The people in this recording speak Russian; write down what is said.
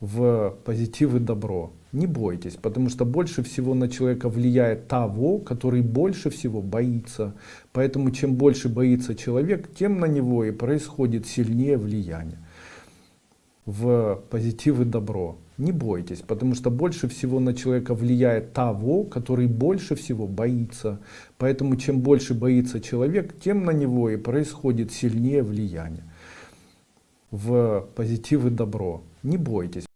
в позитив и добро. Не бойтесь, потому что больше всего на человека влияет того, который больше всего боится. Поэтому чем больше боится человек, тем на него и происходит сильнее влияние. В позитив и добро. Не бойтесь, потому что больше всего на человека влияет того, который больше всего боится. Поэтому чем больше боится человек, тем на него и происходит сильнее влияние. В позитив и добро. Не бойтесь.